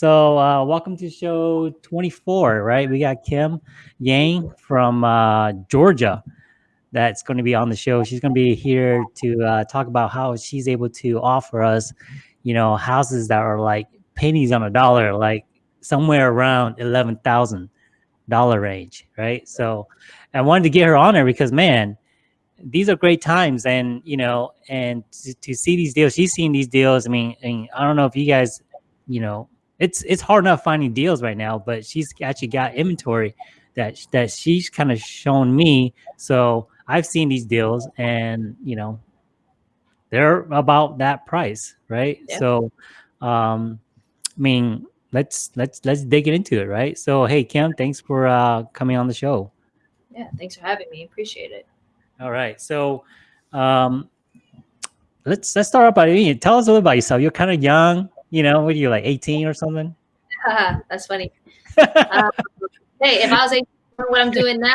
So, uh, welcome to show 24, right? We got Kim Yang from uh, Georgia that's going to be on the show. She's going to be here to uh, talk about how she's able to offer us, you know, houses that are like pennies on a dollar, like somewhere around $11,000 range, right? So, I wanted to get her on there because, man, these are great times and you know and to, to see these deals she's seen these deals i mean, I mean i don't know if you guys you know it's it's hard enough finding deals right now, but she's actually got inventory that that she's kind of shown me. So I've seen these deals, and you know, they're about that price, right? Yeah. So, um, I mean, let's let's let's dig it into it, right? So, hey, Kim, thanks for uh, coming on the show. Yeah, thanks for having me. Appreciate it. All right, so um, let's let's start off by tell us a little about yourself. You're kind of young you know, what are you like 18 or something? That's funny. um, hey, if I was 18, what I'm doing now,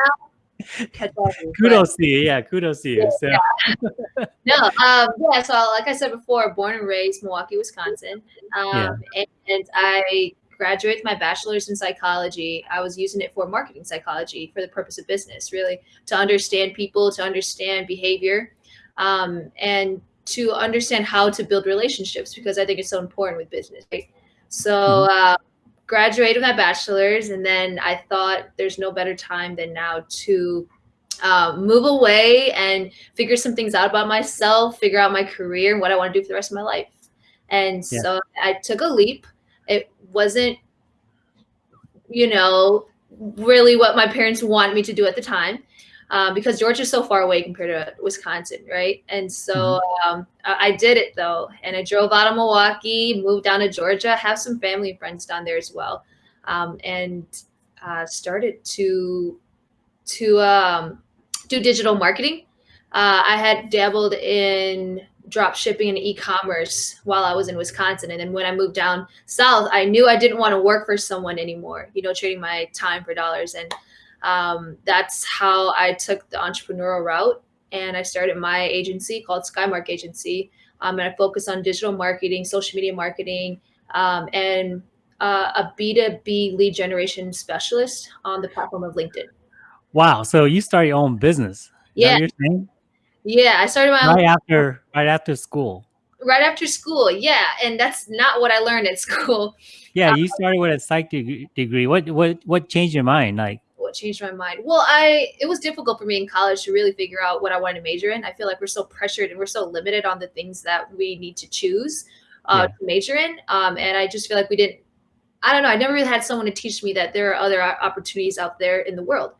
kudos to you. Yeah, kudos to you. So. yeah. no, um, yeah. So, like I said before, born and raised Milwaukee, Wisconsin, um, yeah. and, and, I graduated my bachelor's in psychology. I was using it for marketing psychology for the purpose of business, really to understand people, to understand behavior, um, and to understand how to build relationships because I think it's so important with business. Right? So, mm-hmm. uh, graduated my bachelor's, and then I thought there's no better time than now to uh, move away and figure some things out about myself, figure out my career and what I want to do for the rest of my life. And yeah. so I took a leap. It wasn't, you know, really what my parents wanted me to do at the time um, because Georgia's so far away compared to Wisconsin, right? And so mm-hmm. um, I, I, did it though, and I drove out of Milwaukee, moved down to Georgia, have some family and friends down there as well, um, and uh, started to to um, do digital marketing. Uh, I had dabbled in drop shipping and e-commerce while I was in Wisconsin. And then when I moved down south, I knew I didn't want to work for someone anymore, you know, trading my time for dollars. And um, that's how I took the entrepreneurial route. And I started my agency called Skymark Agency. Um, and I focus on digital marketing, social media marketing, um, and uh, a B2B lead generation specialist on the platform of LinkedIn. Wow. So you started your own business. yeah. Yeah. I started my right own after right after school. Right after school. Yeah. And that's not what I learned at school. Yeah, you started with a psych degree. What what what changed your mind? Like what changed my mind? Well, I it was difficult for me in college to really figure out what I wanted to major in. I feel like we're so pressured and we're so limited on the things that we need to choose uh, yeah. to major in. Um, and I just feel like we didn't. I don't know. I never really had someone to teach me that there are other opportunities out there in the world.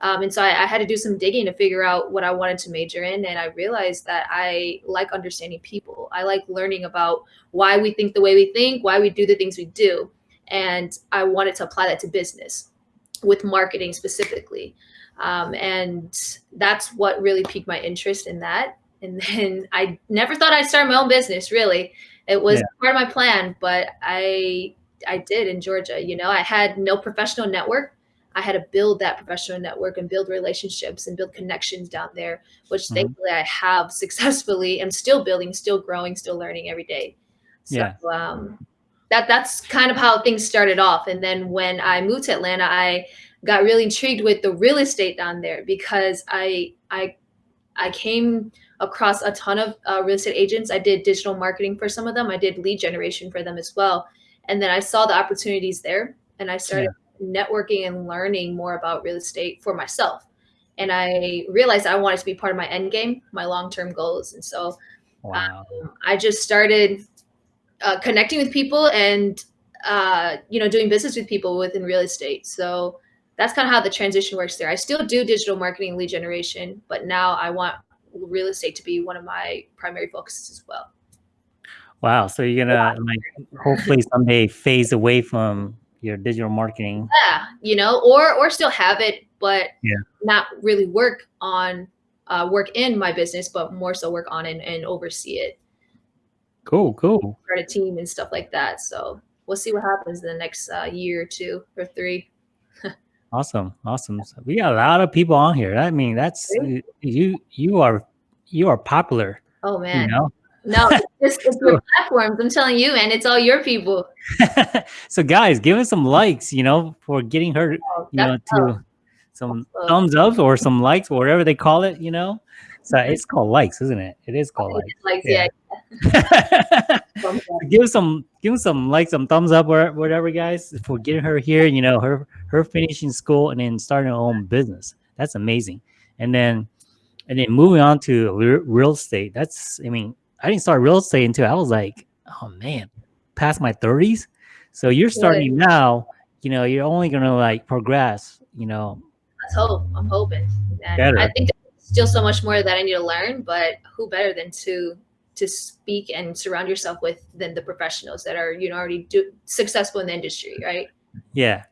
Um, and so I, I, had to do some digging to figure out what I wanted to major in. And I realized that I like understanding people. I like learning about why we think the way we think, why we do the things we do. And I wanted to apply that to business with marketing specifically. Um, and that's what really piqued my interest in that. And then I never thought I'd start my own business. Really, it was yeah. part of my plan, but I I did in Georgia. You know, I had no professional network. I had to build that professional network and build relationships and build connections down there, which mm-hmm. thankfully I have successfully. I'm still building, still growing, still learning every day. So, yeah. um, that that's kind of how things started off. And then when I moved to Atlanta, I got really intrigued with the real estate down there because I I I came across a ton of uh, real estate agents. I did digital marketing for some of them. I did lead generation for them as well. And then I saw the opportunities there, and I started yeah. networking and learning more about real estate for myself. And I realized I wanted to be part of my end game, my long term goals. And so wow. um, I just started uh, connecting with people and uh, you know doing business with people within real estate. So that's kind of how the transition works there. I still do digital marketing lead generation, but now I want real estate to be one of my primary focuses as well. Wow. So you're gonna like hopefully someday phase away from your digital marketing. Yeah, you know, or or still have it, but yeah. not really work on uh, work in my business, but more so work on it and oversee it. Cool, cool. Start a team and stuff like that. So we'll see what happens in the next uh, year or two or three. Awesome, awesome. So we got a lot of people on here. I mean, that's you. You are you are popular. Oh man. You know, No, it's, it's your platforms. I'm telling you, man, it's all your people. so guys, give us some likes, you know, for getting her, oh, you know, to some thumbs up or some likes, or whatever they call it, you know. So it's called likes, isn't it? It is called likes. likes. yeah. yeah. give some give some like some thumbs up or whatever, guys, for getting her here. You know, her her finishing school and then starting her own business. That's amazing. And then and then moving on to real estate. That's I mean, I didn't start real estate until I was like, oh man, past my thirties. So you're starting Good. now. You know, you're only gonna like progress. You know. Let's hope. I'm hoping. And I think still so much more that I need to learn, but who better than to to speak and surround yourself with than the professionals that are you know already do, successful in the industry, right? Yeah.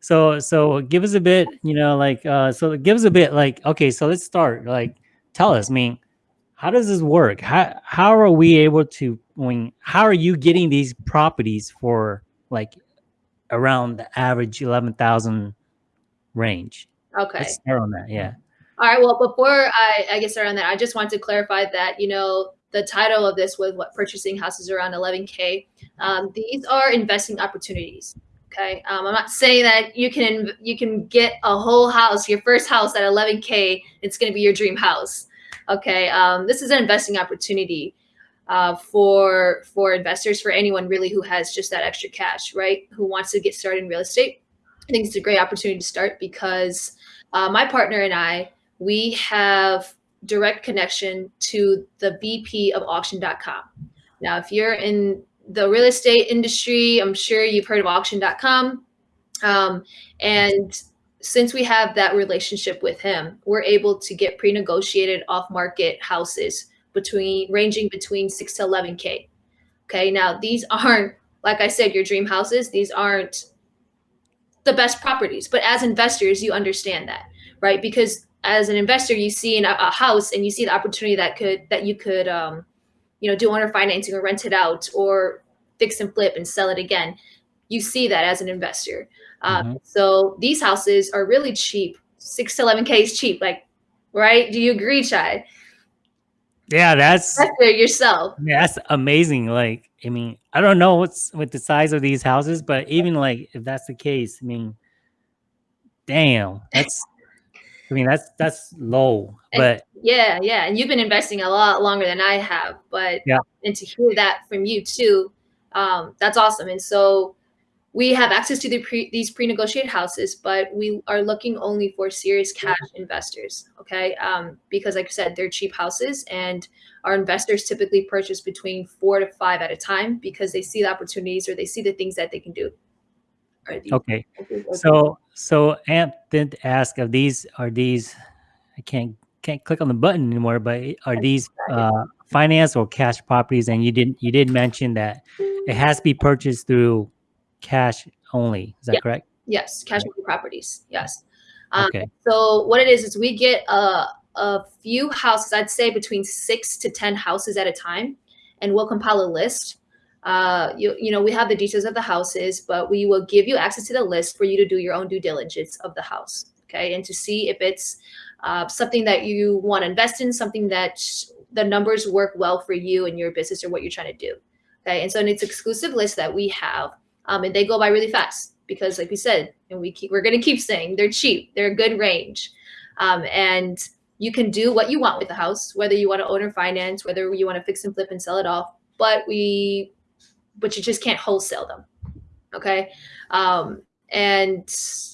So so give us a bit, you know, like uh so give us a bit like okay, so let's start. Like tell us, I mean, how does this work? How how are we able to when how are you getting these properties for like around the average 11,000 range? Okay. Let's start on that. Yeah. All right. Well, before I, I get started on that, I just want to clarify that, you know, the title of this was what purchasing houses around 11K. Um, these are investing opportunities. Okay. Um, I'm not saying that you can you can get a whole house, your first house at 11K. It's going to be your dream house. Okay. Um, this is an investing opportunity uh, for for investors, for anyone really who has just that extra cash, right? Who wants to get started in real estate. I think it's a great opportunity to start because uh, my partner and I, we have direct connection to the VP of auction.com. Now, if you're in the real estate industry, I'm sure you've heard of auction.com. Um, and since we have that relationship with him, we're able to get pre-negotiated off-market houses between ranging between six to 11K. Okay. Now these aren't, like I said, your dream houses. These aren't the best properties, but as investors, you understand that, right? Because as an investor, you see in a, a, house and you see the opportunity that could that you could um, you know do owner financing or rent it out or fix and flip and sell it again. You see that as an investor. Um, mm-hmm. So these houses are really cheap. Six to eleven k is cheap. Like, right? Do you agree, Chad? Yeah, that's yourself. Yeah, that's amazing. Like, I mean, I don't know what's with the size of these houses, but even like if that's the case, I mean, damn, that's I mean, that's that's low, but yeah, yeah. And you've been investing a lot longer than I have, but yeah, and to hear that from you too, um, that's awesome. And so we have access to the pre, these pre-negotiated houses, but we are looking only for serious cash investors. Okay, um, because like I said, they're cheap houses, and our investors typically purchase between four to five at a time because they see the opportunities or they see the things that they can do. Okay. So so Amp did ask of these are these I can't can't click on the button anymore, but are these uh, finance or cash properties? And you didn't you did mention that it has to be purchased through cash only. Is that yeah. correct? Yes, cash only properties. Yes. Um, okay. So what it is is we get a a few houses. I'd say between six to ten houses at a time, and we'll compile a list uh, you, you know, we have the details of the houses, but we will give you access to the list for you to do your own due diligence of the house. Okay. And to see if it's uh, something that you want to invest in, something that the numbers work well for you and your business or what you're trying to do. Okay. And so it's exclusive list that we have, um, and they go by really fast because like we said, and we keep, we're going to keep saying they're cheap, they're a good range. Um, and you can do what you want with the house, whether you want to own or finance, whether you want to fix and flip and sell it off. But we but you just can't wholesale them. Okay. Um, and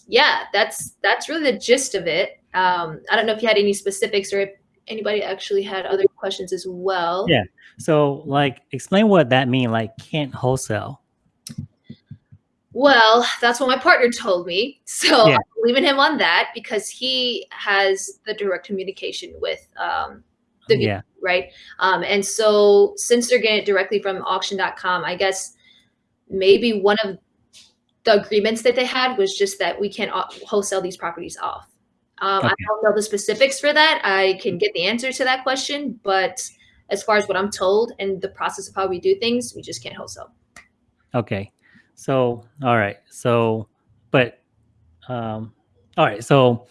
yeah, that's that's really the gist of it. Um, I don't know if you had any specifics or if anybody actually had other questions as well. Yeah. So like explain what that mean, like can't wholesale. Well, that's what my partner told me. So yeah. I'm leaving him on that because he has the direct communication with um, the yeah. Right? Um, and so since they're getting it directly from auction.com, I guess maybe one of the agreements that they had was just that we can't wholesale these properties off. Um, okay. I don't know the specifics for that. I can get the answer to that question, but as far as what I'm told and the process of how we do things, we just can't wholesale. Okay. So, all right. So, but, um, all right. So,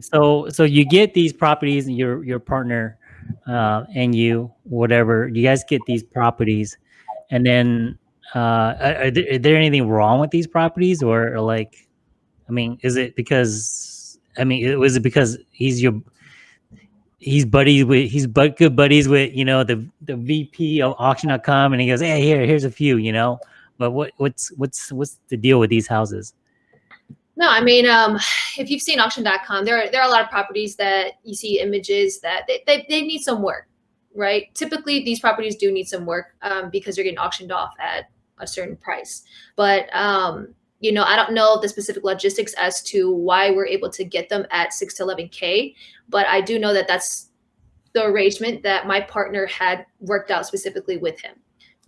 so, so you get these properties and your, your partner uh, and you, whatever, you guys get these properties, and then uh, are, there, is there anything wrong with these properties, or, or like, I mean, is it because I mean, was it because he's your he's buddies with he's but good buddies with you know the the VP of auction.com and he goes, Hey, here, here's a few, you know. But what what's what's what's the deal with these houses? No, I mean, um, if you've seen auction.com, there are, there are a lot of properties that you see images that they, they, they need some work, right? Typically, these properties do need some work um, because they're getting auctioned off at a certain price. But, um, you know, I don't know the specific logistics as to why we're able to get them at 6 to 11K, but I do know that that's the arrangement that my partner had worked out specifically with him.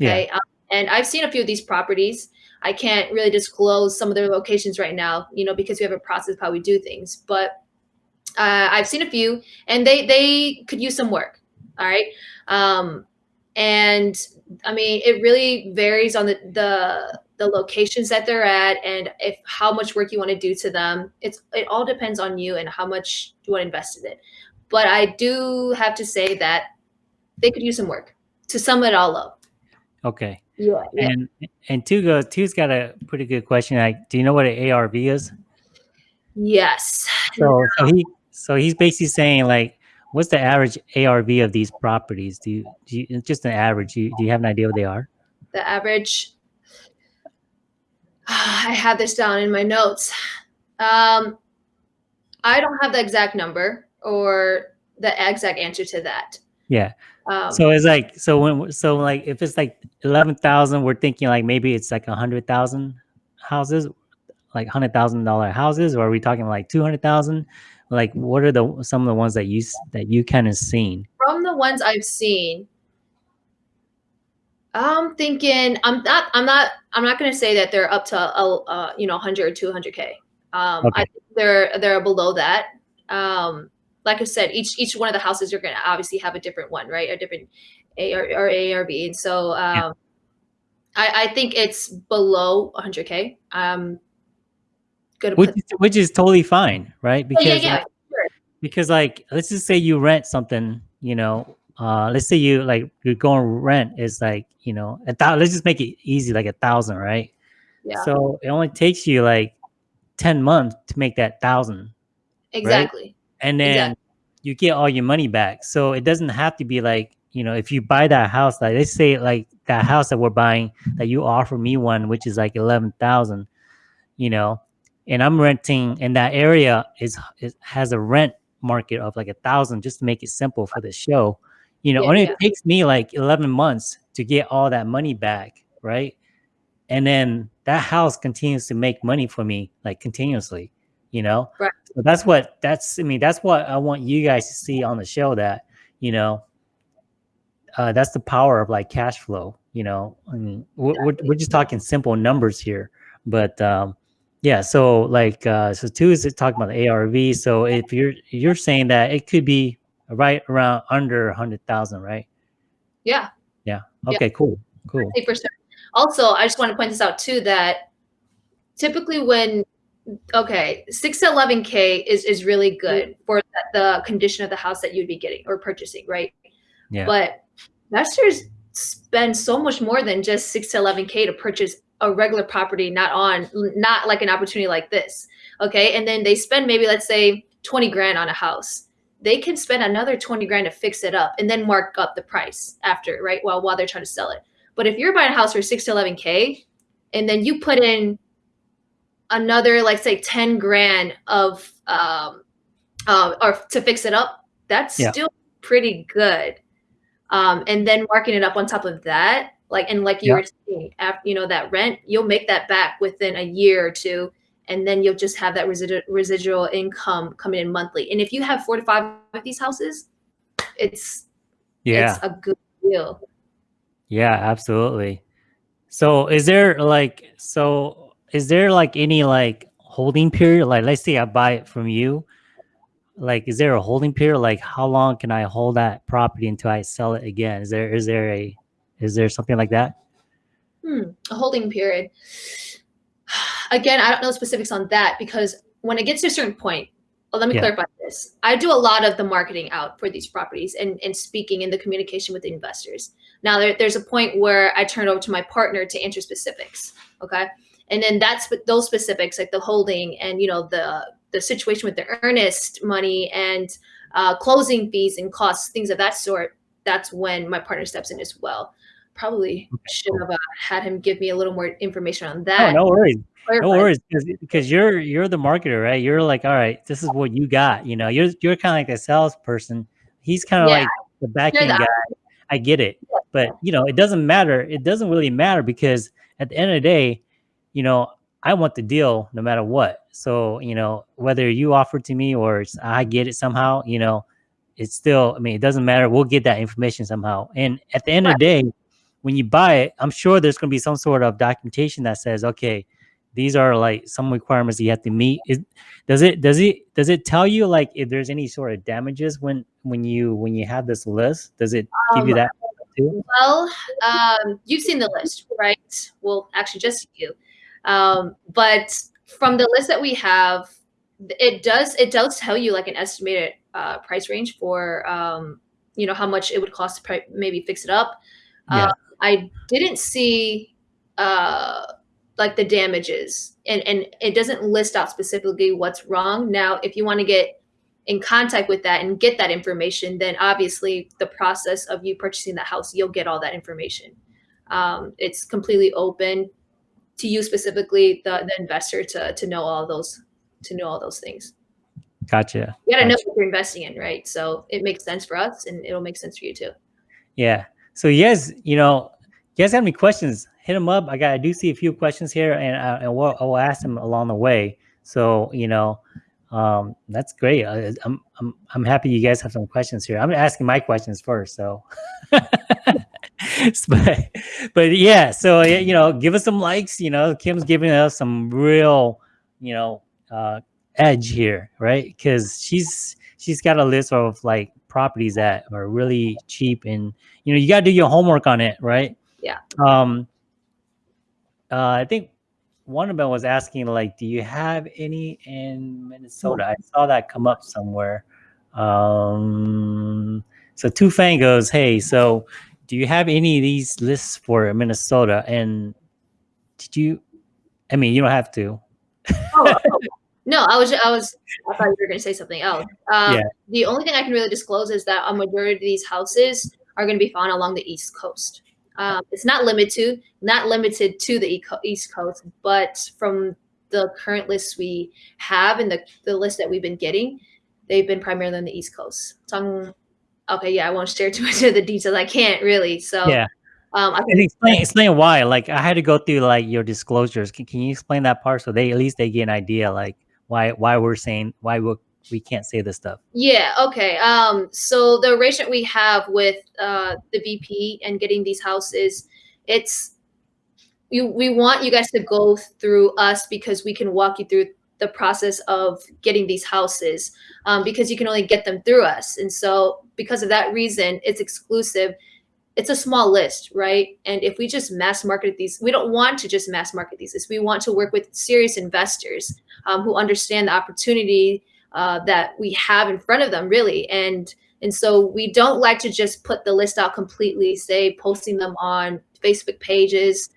Okay. Yeah. Um, and I've seen a few of these properties I can't really disclose some of their locations right now, you know, because we have a process of how we do things. But uh, I've seen a few, and they they could use some work. All right, um, and I mean, it really varies on the the the locations that they're at and if how much work you want to do to them. It's it all depends on you and how much you want to invest in it. But I do have to say that they could use some work to sum it all up. Okay. Yeah, yeah. And and two goes two's got a pretty good question. Like, do you know what an ARV is? Yes. So so he so he's basically saying like, what's the average ARV of these properties? Do you, do you just an average? Do you, do you have an idea what they are? The average. I have this down in my notes. Um, I don't have the exact number or the exact answer to that. Yeah. Um, so it's like so when so like if it's like eleven thousand, we're thinking like maybe it's like a hundred thousand houses, like hundred thousand dollar houses, or are we talking like two hundred thousand? Like what are the some of the ones that you that you kind of seen? From the ones I've seen, I'm thinking I'm not I'm not I'm not going to say that they're up to a, uh, you know 100 or 200 k. Um, okay. I think they're they're below that. Um, like I said, each each one of the houses you're going to obviously have a different one, right? A different A or, or A or B. And so um, yeah. I, I think it's below 100K. Um, good. Which, is, which is totally fine, right? Because, yeah, yeah, like, sure. because like, let's just say you rent something, you know, uh, let's say you like, you're going rent is like, you know, a thousand, let's just make it easy, like a thousand, right? Yeah. So it only takes you like 10 months to make that thousand. Exactly. Right? And then exactly. you get all your money back. So it doesn't have to be like, you know, if you buy that house, like let's say like that house that we're buying that you offer me one, which is like 11,000, you know, and I'm renting in that area is, is has a rent market of like a thousand just to make it simple for the show. You know, yeah, only yeah. it takes me like 11 months to get all that money back. Right. And then that house continues to make money for me like continuously you know? Right. so that's what that's i mean that's what i want you guys to see on the show that you know uh, that's the power of like cash flow you know? I mean we're, we're just talking simple numbers here but um yeah so like uh so two is talking about the arv so if you're you're saying that it could be right around under a hundred thousand right? Yeah. Yeah. Okay yeah. cool. Cool also i just want to point this out too that typically when okay, six to eleven k is is really good for the, the condition of the house that you'd be getting or purchasing, right? Yeah. But investors spend so much more than just six to eleven k to purchase a regular property, not on not like an opportunity like this. Okay, and then they spend maybe let's say twenty grand on a house. They can spend another twenty grand to fix it up and then mark up the price after, right? While while they're trying to sell it. But if you're buying a house for six to eleven k, and then you put in another like say 10 grand of um uh, or to fix it up that's yeah. still pretty good. Um and then marking it up on top of that like and like you yeah. were saying after, you know that rent you'll make that back within a year or two and then you'll just have that residual residual income coming in monthly. And if you have four to five of these houses it's yeah. it's a good deal. Yeah absolutely. So is there like so is there like any like holding period? Like, let's say I buy it from you. Like, is there a holding period? Like, how long can I hold that property until I sell it again? Is there is there a is there something like that? Hmm, a holding period. Again, I don't know specifics on that because when it gets to a certain point, well, let me Yeah. clarify this. I do a lot of the marketing out for these properties and, and speaking in the communication with the investors. Now there, there's a point where I turn over to my partner to answer specifics. Okay. And then that's those specifics, like the holding and you know the the situation with the earnest money and uh, closing fees and costs, things of that sort. That's when my partner steps in as well. Probably should have uh, had him give me a little more information on Oh, that. no worries. No worries, because you're you're the marketer, right? You're like, all right, this is what you got. You know, you're you're kind of like a salesperson. He's kind of Yeah. like the back end guy. I get it, but you know, it doesn't matter. It doesn't really matter because at the end of the day, you know, I want the deal no matter what. So you know, whether you offer to me or I get it somehow, you know, it's still. I mean, it doesn't matter. We'll get that information somehow. And at the end of the day, when you buy it, I'm sure there's going to be some sort of documentation that says, okay, these are like some requirements you have to meet. Is, does it does it does it tell you like if there's any sort of damages when when you when you have this list? Does it give you Um, that too? Well, um, you've seen the list, right? Well, actually, just you. Um, but from the list that we have, it does it does tell you like an estimated uh, price range for um, you know how much it would cost to maybe fix it up. Yeah. Uh, I didn't see uh, like the damages, and and it doesn't list out specifically what's wrong. Now, if you want to get in contact with that and get that information, then obviously the process of you purchasing the house, you'll get all that information. Um, it's completely open to you specifically, the, the investor, to to know all those to know all those things. Gotcha. You gotta know what you're investing in, right? So it makes sense for us, and it'll make sense for you too. Yeah. So yes, you know, you guys have any questions? Hit them up. I got. I do see a few questions here, and uh, and we'll, I will ask them along the way. So you know, um, that's great. I, I'm I'm I'm happy you guys have some questions here. I'm asking my questions first. So, but but yeah. So you know, give us some likes. You know, Kim's giving us some real, you know, uh, edge here, right? Because she's she's got a list of like properties that are really cheap and you know you got to do your homework on it right Yeah. um uh i think one of them was asking like do you have any in minnesota i saw that come up somewhere um so two fang goes hey so do you have any of these lists for minnesota and did you i mean you don't have to Oh, oh. no, I was I was I thought you were gonna say something else. Um, Yeah. The only thing I can really disclose is that a majority of these houses are going to be found along the East Coast. Um, it's not limited to not limited to the East Coast, but from the current lists we have and the the list that we've been getting, they've been primarily on the East Coast. So I'm, okay, yeah, I won't share too much of the details. I can't really. So yeah um, I can explain explain why like i had to go through like your disclosures can, can you explain that part so they at least they get an idea like why why we're saying why we we can't say this stuff Yeah, okay. Um, so the arrangement we have with uh, the VP and getting these houses, it's you, we want you guys to go through us because we can walk you through the process of getting these houses um, because you can only get them through us. And so because of that reason, it's exclusive. It's a small list, right? And if we just mass market these, we don't want to just mass market these. We want to work with serious investors um, who understand the opportunity uh, that we have in front of them really and and so we don't like to just put the list out completely say posting them on facebook pages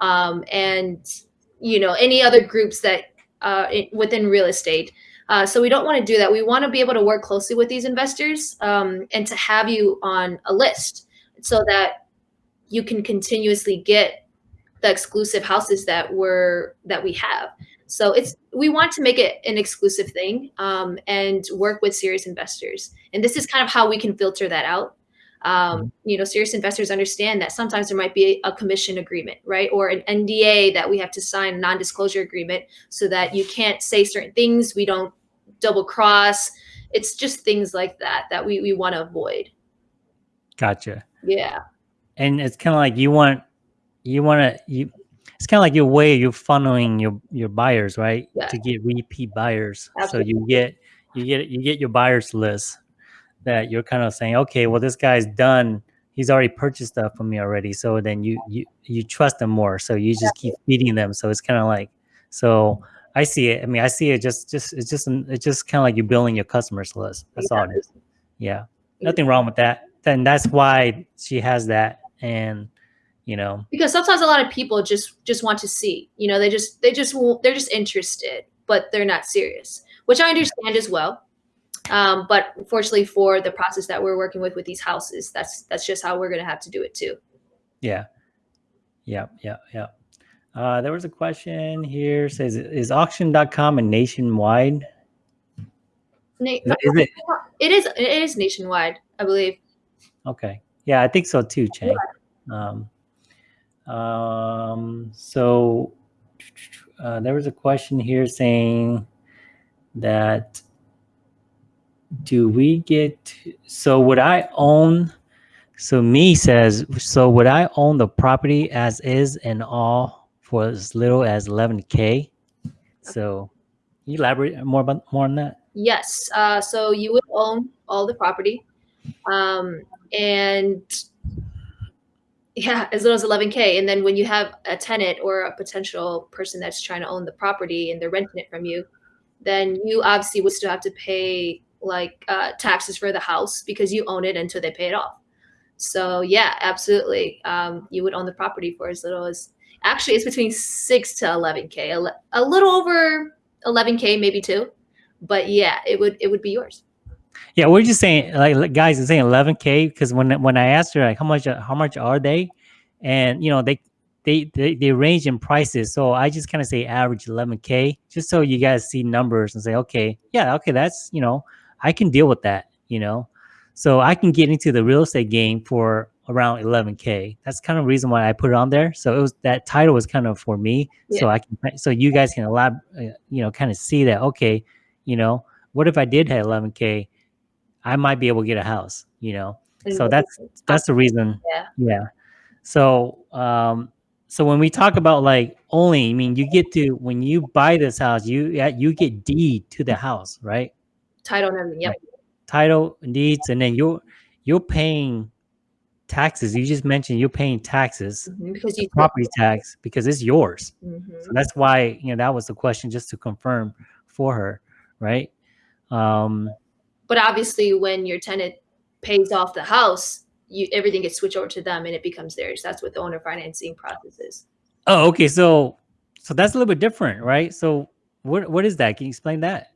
um, and you know any other groups that uh, it, within real estate uh, so we don't want to do that we want to be able to work closely with these investors um, and to have you on a list so that you can continuously get the exclusive houses that we're that we have so it's we want to make it an exclusive thing um, and work with serious investors. And this is kind of how we can filter that out. Um, you know, serious investors understand that sometimes there might be a commission agreement, right, or an NDA that we have to sign, a non-disclosure agreement, so that you can't say certain things. We don't double cross. It's just things like that that we we want to avoid. gotcha Yeah. and it's kind of like you want you want to you it's kind of like your way you're funneling your your buyers right Yeah. to get repeat buyers Absolutely. so you get you get you get your buyers list that you're kind of saying okay well this guy's done he's already purchased stuff from me already so then you you you trust them more so you just keep feeding them so it's kind of like so I see it. I mean, I see it. Just, just it's just it's just kind of like you're building your customers list. That's all it is. Yeah, nothing wrong with that. Then that's why she has that, and you know, because sometimes a lot of people just just want to see. You know, they just they just they're just interested, but they're not serious, which I understand as well. Um, but fortunately for the process that we're working with with these houses, that's that's just how we're going to have to do it too. Yeah. Yeah. Yeah. Yeah. Uh, there was a question here says, is auction.com a nationwide? Na is it? it is. It is nationwide, I believe. Okay. Yeah, I think so too, Chang. Yeah. Um, um, so uh, there was a question here saying that do we get, so would I own, so me says, so would I own the property as is and all for as little as 11K? So you elaborate more about more on that? Yes. Uh, so you would own all the property. Um, and yeah, as little as 11K. And then when you have a tenant or a potential person that's trying to own the property and they're renting it from you, then you obviously would still have to pay like uh, taxes for the house because you own it until they pay it off. So yeah, absolutely. Um, you would own the property for as little as actually it's between six to 11k, a, a little over 11k, maybe two, but yeah, it would it would be yours. Yeah, we're just saying like guys are saying 11k because when when I asked her like how much how much are they, and you know they they they, they range in prices, so I just kind of say average 11k just so you guys see numbers and say okay yeah okay that's you know I can deal with that, you know. So I can get into the real estate game for around 11k. That's kind of the reason why I put it on there. So it was that title was kind of for me, yeah. so I can so you guys can allow uh, you know kind of see that okay, you know, what if I did have 11k, I might be able to get a house, you know. So that's that's the reason. Yeah. Yeah. So um so when we talk about like only, I mean you get to when you buy this house, you you get deed to the house, right? Title and everything. Yep. Title deeds, and then you're you're paying taxes. You just mentioned you're paying taxes mm -hmm, because you property tax because it's yours. Mm -hmm. So that's why you know that was the question just to confirm for her, right? Um, but obviously, when your tenant pays off the house, you everything gets switched over to them and it becomes theirs. That's what the owner financing process is. Oh, okay. So so that's a little bit different, right? So what what is that? Can you explain that?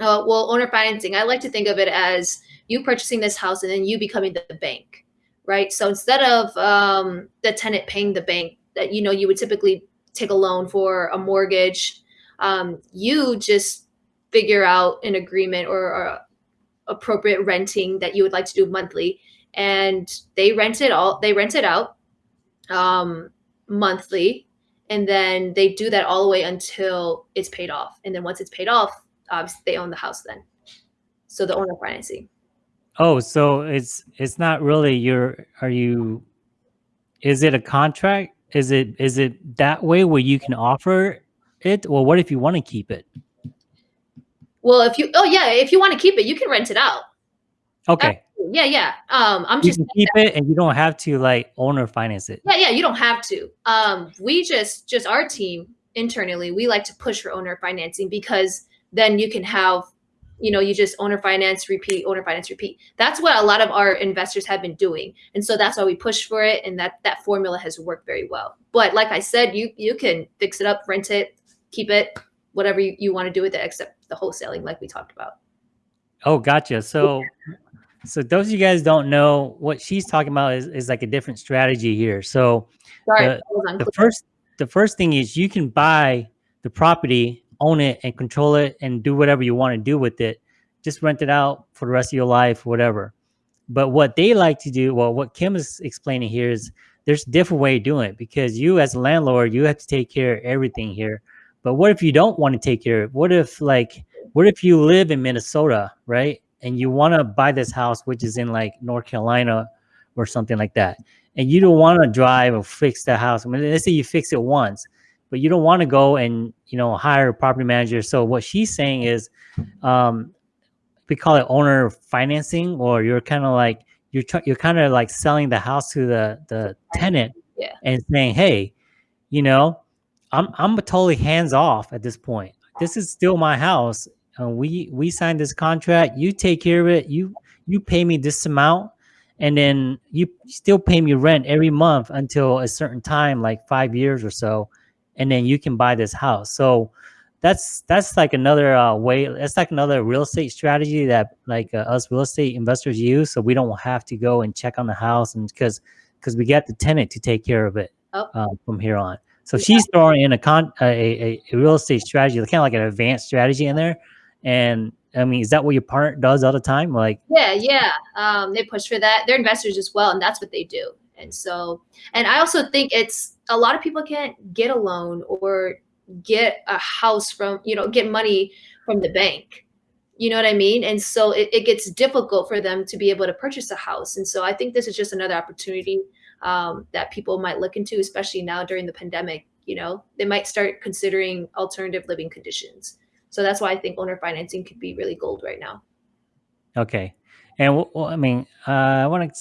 Uh, well, owner financing, I like to think of it as you purchasing this house and then you becoming the bank, right? So instead of um, the tenant paying the bank that, you know, you would typically take a loan for a mortgage, um, you just figure out an agreement or, or appropriate renting that you would like to do monthly. And they rent it all, they rent it out um, monthly. And then they do that all the way until it's paid off. And then once it's paid off, obviously they own the house then. So the owner financing. Oh, so it's it's not really your are you is it a contract? Is it is it that way where you can offer it? Well, what if you want to keep it? Well, if you oh yeah, if you want to keep it, you can rent it out. Okay. Yeah, yeah. Um, I'm you just keep it and you don't have to like owner finance it. Yeah, yeah, you don't have to. Um, we just just our team internally, we like to push for owner financing because then you can have you know you just owner finance repeat owner finance repeat. That's what a lot of our investors have been doing. And so that's why we push for it and that that formula has worked very well. But like i said you you can fix it up rent it keep it whatever you, you want to do with it except the wholesaling like we talked about. Oh gotcha. So so those of you guys don't know what she's talking about is, is like a different strategy here. So Sorry, the, the first the first thing is you can buy the property own it and control it and do whatever you want to do with it. Just rent it out for the rest of your life, whatever. But what they like to do, well, what Kim is explaining here is there's a different way of doing it because you as a landlord, you have to take care of everything here. But what if you don't want to take care of it? What if like, what if you live in Minnesota, right? And you want to buy this house, which is in like North Carolina or something like that. And you don't want to drive or fix the house. I mean, let's say you fix it once but you don't want to go and you know hire a property manager. So what she's saying is, um, we call it owner financing, or you're kind of like you're you're kind of like selling the house to the the tenant yeah. and saying, hey, you know, I'm I'm totally hands off at this point. this is still my house. Uh, we we signed this contract. You take care of it. You you pay me this amount, and then you still pay me rent every month until a certain time, like five years or so, and then you can buy this house. So that's that's like another uh, way. That's like another real estate strategy that like uh, us real estate investors use. So we don't have to go and check on the house, and because because we get the tenant to take care of it Oh. uh, from here on. So Yeah. she's throwing in a con a, a, a real estate strategy, kind of like an advanced strategy in there. And I mean, is that what your partner does all the time? Like, Yeah, yeah. Um, they push for that. They're investors as well, and that's what they do. And so, and I also think it's a lot of people can't get a loan or get a house from, you know, get money from the bank. You know what I mean? And so it, it gets difficult for them to be able to purchase a house. And so I think this is just another opportunity um, that people might look into, especially now during the pandemic. You know, they might start considering alternative living conditions. So that's why I think owner financing could be really gold right now. okay. And well, I mean, uh, I want to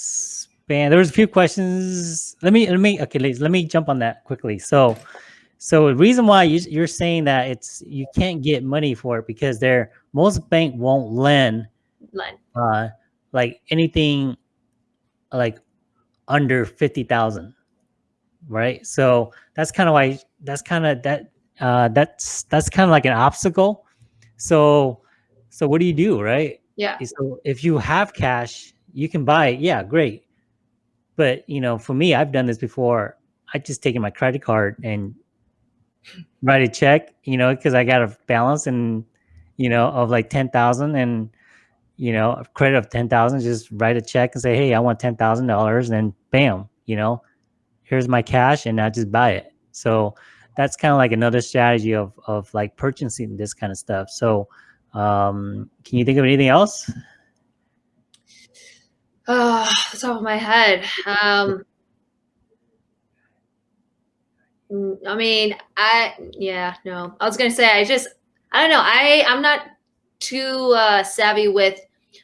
expand. There was a few questions. Let me, let me, okay, let let me jump on that quickly. So, so the reason why you, you're saying that it's, you can't get money for it because they're, most bank won't lend Len. uh like anything like under 50,000 right so that's kind of why that's kind of that uh that's that's kind of like an obstacle so so what do you do right Yeah. so if you have cash you can buy it yeah great but you know for me i've done this before i just taken my credit card and write a check you know because i got a balance and you know of like 10,000 and you know, a credit of 10,000, just write a check and say, Hey, I want $10,000 and bam, you know, here's my cash and I just buy it. So that's kind of like another strategy of, of like purchasing this kind of stuff. So, um, can you think of anything else? Oh, the top of my head. Um, mm, I mean, I yeah, no. I was gonna say I just I don't know. I I'm not too uh, savvy with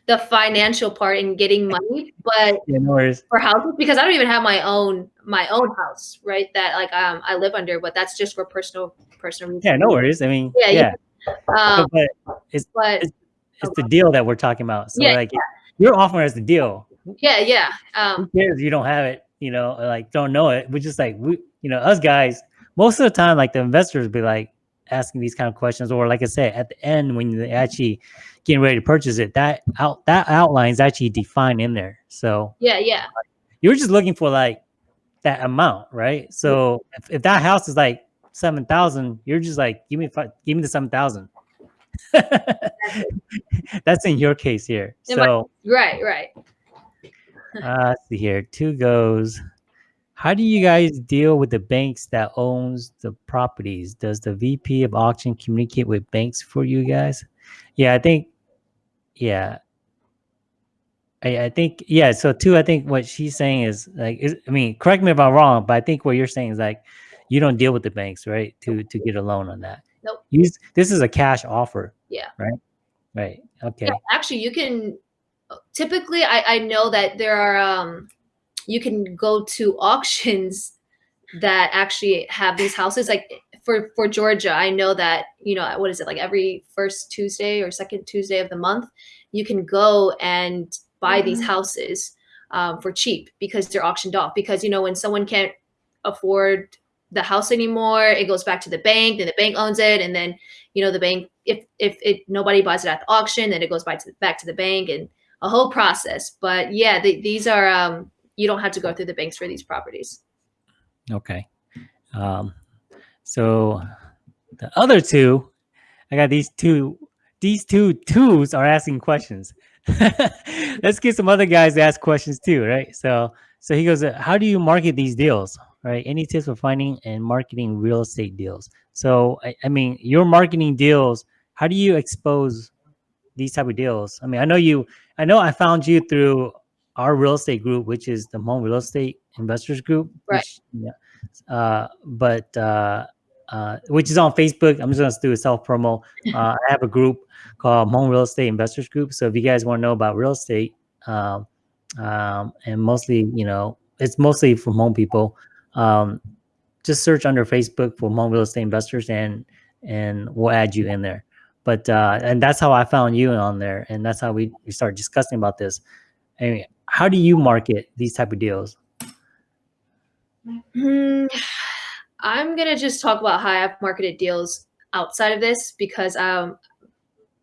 the financial part and getting money, but Yeah, no worries. for houses because I don't even have my own my own house, right? That like um I live under, but that's just for personal personal reasons. Yeah, no worries. I mean, Yeah, yeah, yeah. Um, but it's, but it's the deal that we're talking about. So Yeah, like you're offering us the deal. Yeah, yeah. who Um, cares if you don't have it, you know, like don't know it. We're just like we, you know, us guys, most of the time, like the investors be like asking these kind of questions, or like I said, at the end when they actually getting ready to purchase it, that out that outline is actually defined in there. So yeah, yeah. you're just looking for like that amount, right? So if, if that house is like seven thousand, you're just like, give me five, give me the seven thousand. That's in your case here. So Right, right. Uh, let's see here. Two goes. How do you guys deal with the banks that owns the properties? Does the VP of auction communicate with banks for you guys? Yeah, I think. Yeah. I, I think yeah. So two, I think what she's saying is like, is, I mean, correct me if I'm wrong, but I think what you're saying is like, you don't deal with the banks, right? To to get a loan on that. Nope. Use this is a cash offer. Yeah. Right. Right. Okay. Yeah, actually, you can. Typically, I I know that there are um, you can go to auctions that actually have these houses. Like for for Georgia, I know that you know what is it like every first Tuesday or second Tuesday of the month, you can go and buy these houses um, for cheap because they're auctioned off. Because you know when someone can't afford the house anymore, it goes back to the bank, then the bank owns it, and then you know the bank if if it nobody buys it at the auction, then it goes back to back to the bank and a whole process. But yeah, the, these are um, you don't have to go through the banks for these properties. Okay. Um, so the other two, I got these two. These two twos are asking questions. Let's get some other guys to ask questions too, right? So, so he goes, "How do you market these deals? Right? Any tips for finding and marketing real estate deals? So, I, I mean, your marketing deals. How do you expose these type of deals? I mean, I know you. I know I found you through our real estate group, which is the Hmong Real Estate Investors Group. Right. Which, yeah. Uh, but uh, uh, which is on Facebook. I'm just gonna do a self promo. Uh, I have a group called Hmong Real Estate Investors Group. So if you guys want to know about real estate, um, um, and mostly, you know, it's mostly from Hmong people. Um, just search under Facebook for Hmong Real Estate Investors, and and we'll add you in there. But uh, and that's how I found you on there, and that's how we, we started discussing about this. I mean, how do you market these type of deals? Hmm, I'm gonna just talk about how I've marketed deals outside of this because um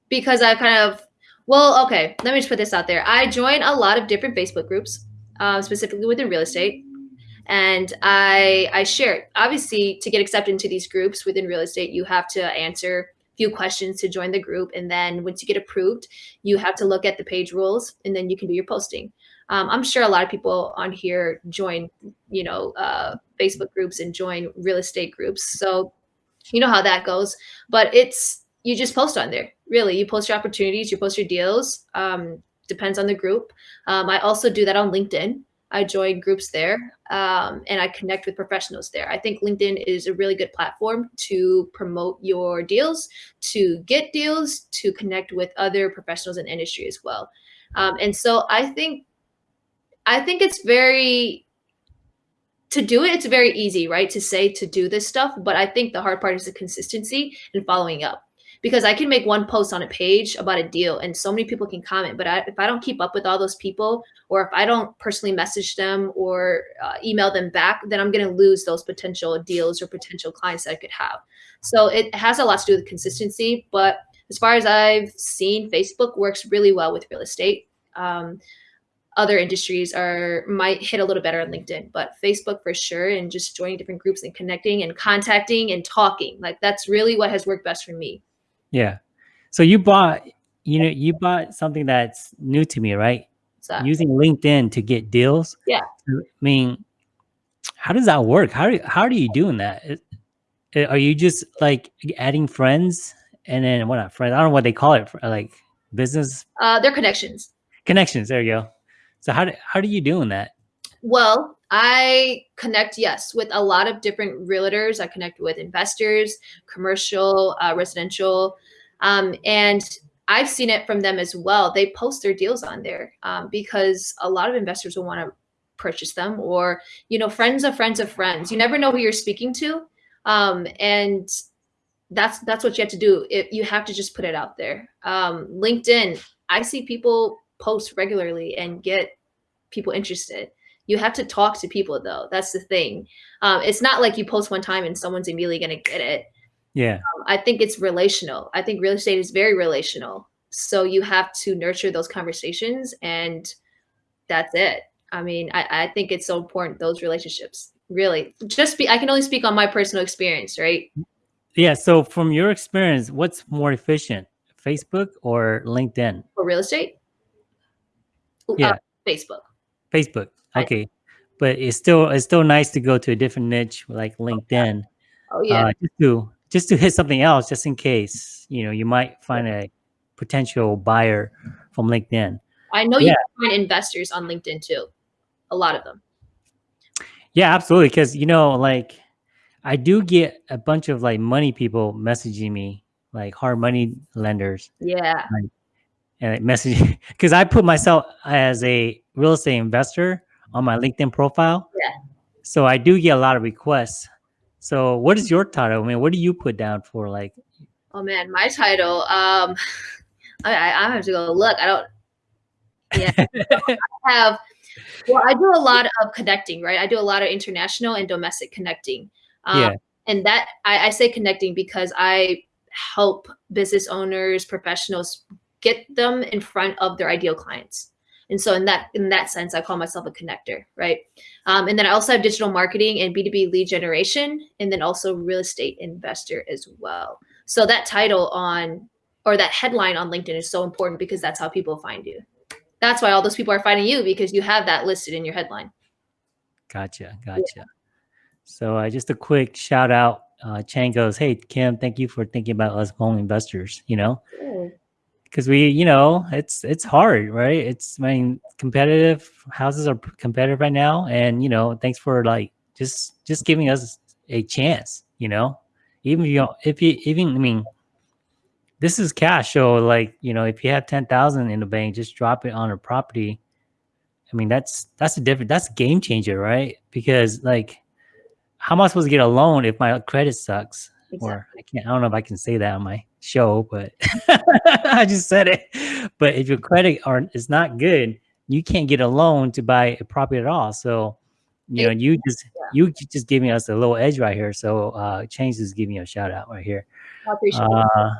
because I kind of well okay let me just put this out there. I join a lot of different Facebook groups, um, specifically within real estate, and I I share obviously to get accepted into these groups within real estate you have to answer few questions to join the group and then once you get approved you have to look at the page rules and then you can do your posting um, I'm sure a lot of people on here join, you know, uh, Facebook groups and join real estate groups. So you know how that goes. But it's you just post on there. Really, you post your opportunities, you post your deals. Um, depends on the group. Um, I also do that on LinkedIn. I join groups there um, and I connect with professionals there. I think LinkedIn is a really good platform to promote your deals, to get deals, to connect with other professionals in industry as well. Um, and so I think I think it's very to do it, it's very easy, right? To say to do this stuff, but I think the hard part is the consistency and following up. Because I can make one post on a page about a deal and so many people can comment, but I, if I don't keep up with all those people, or if I don't personally message them or uh, email them back, then I'm going to lose those potential deals or potential clients that I could have. So it has a lot to do with consistency. But as far as I've seen, Facebook works really well with real estate. Um, other industries are might hit a little better on LinkedIn, but Facebook for sure, and just joining different groups and connecting and contacting and talking. Like that's really what has worked best for me. Yeah. So you bought, you know, you bought something that's new to me, right? Using LinkedIn to get deals. Yeah. I mean, how does that work? How do, how are you doing that? Are you just like adding friends and then what not friends? I don't know what they call it, like business. Uh, they're connections. Connections. There you go. So how do, how do you doing that? Well, I connect, yes, with a lot of different realtors. I connect with investors, commercial, uh, residential, um, and I've seen it from them as well. They post their deals on there um, because a lot of investors will want to purchase them or, you know, friends of friends of friends. You never know who you're speaking to. Um, and that's, that's what you have to do. It, you have to just put it out there. Um, LinkedIn, I see people post regularly and get people interested. You have to talk to people though. That's the thing. Um, it's not like you post one time and someone's immediately going to get it. Yeah. Um, I think it's relational. I think real estate is very relational. So you have to nurture those conversations and that's it. I mean, I, I think it's so important, those relationships really just be, I can only speak on my personal experience, right? Yeah. So from your experience, what's more efficient, Facebook or LinkedIn? For real estate? Yeah. Uh, Facebook. Facebook. Okay. But it's still it's still nice to go to a different niche like LinkedIn. Oh yeah. Uh, just to just to hit something else, just in case you know you might find a potential buyer from LinkedIn. I know yeah. you can find investors on LinkedIn too. A lot of them. Yeah, absolutely. Because you know, like I do get a bunch of like money people messaging me, like hard money lenders. Yeah. Like, and message because I put myself as a real estate investor on my LinkedIn profile. Yeah. So I do get a lot of requests. So what is your title? I mean, what do you put down for like? Oh man, my title. Um, I, I have to go look. I don't. Yeah, I have. Well, I do a lot of connecting, right? I do a lot of international and domestic connecting. Um, yeah. And that I, I say connecting because I help business owners, professionals get them in front of their ideal clients. And so in that in that sense, I call myself a connector, right? Um, and then I also have digital marketing and B2B lead generation, and then also real estate investor as well. So that title on or that headline on LinkedIn is so important because that's how people find you. That's why all those people are finding you because you have that listed in your headline. Gotcha, gotcha. Yeah. So uh, just a quick shout out. Uh, Chang goes, "Hey Kim, thank you for thinking about us Hmong investors." You know, because we, you know, it's it's hard, right? It's I mean, competitive houses are competitive right now, and you know, thanks for like just just giving us a chance, you know, even if you if you even I mean, this is cash, so like you know, if you have ten thousand in the bank, just drop it on a property. I mean, that's that's a different that's a game changer, right? Because like, how am I supposed to get a loan if my credit sucks? Exactly. Or I can't. I don't know if I can say that on my show, but I just said it. But if your credit are is not good, you can't get a loan to buy a property at all. So, you know, you just you just giving us a little edge right here. So, uh, Chang is giving you a shout out right here. I appreciate uh.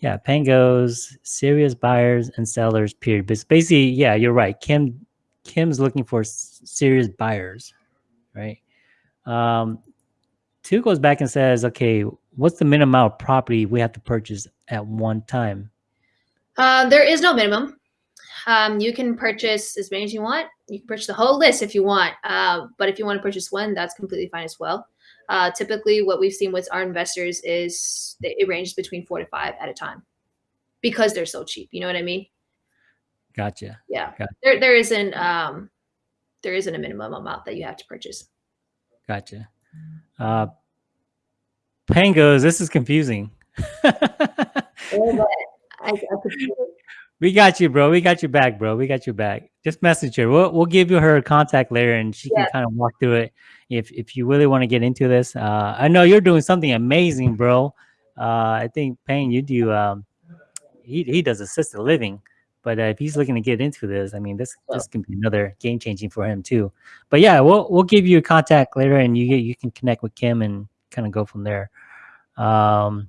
Yeah, Pangos, serious buyers and sellers. Period. But basically, yeah, you're right. Kim Kim's looking for serious buyers, right? Um, two goes back and says, okay, what's the minimum amount of property we have to purchase at one time? Uh, there is no minimum. Um, you can purchase as many as you want. You can purchase the whole list if you want. Uh, but if you want to purchase one, that's completely fine as well. Uh, typically, what we've seen with our investors is it ranges between four to five at a time because they're so cheap. You know what I mean? Gotcha. Yeah. Gotcha. There, there isn't, um, there isn't a minimum amount that you have to purchase. Gotcha. Uh, Pangos, this is confusing. we got you, bro. We got you back, bro. We got you back. Just message her. We'll, we'll give you her contact later and she yeah. can kind of walk through it if, if you really want to get into this. Uh, I know you're doing something amazing, bro. Uh, I think Payne, you do, um, he, he does assisted living. But uh, if he's looking to get into this, I mean, this this can be another game changing for him too. But yeah, we'll we'll give you a contact later, and you you can connect with Kim and kind of go from there. Um,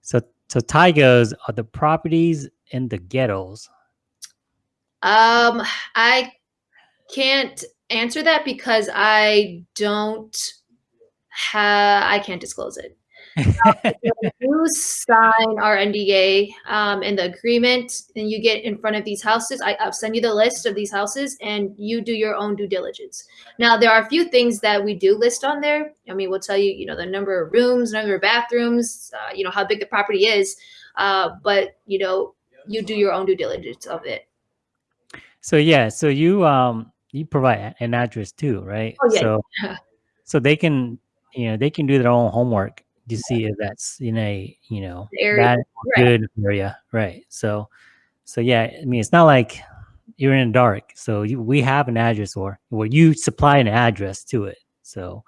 so so Ty goes, are the properties in the ghettos? Um, I can't answer that because I don't have I can't disclose it you sign our NDA um, and the agreement, and you get in front of these houses. I, will send you the list of these houses, and you do your own due diligence. Now, there are a few things that we do list on there. I mean, we'll tell you, you know, the number of rooms, number of bathrooms, uh, you know, how big the property is, uh, but you know, you do your own due diligence of it. So yeah, so you um you provide an address too, right? Oh yeah. So, so they can you know they can do their own homework to see if that's in a you know area. good area, right? So, so yeah, I mean, it's not like you're in the dark. So you, we have an address, or where you supply an address to it. So,